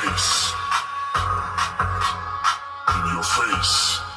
face. In your face.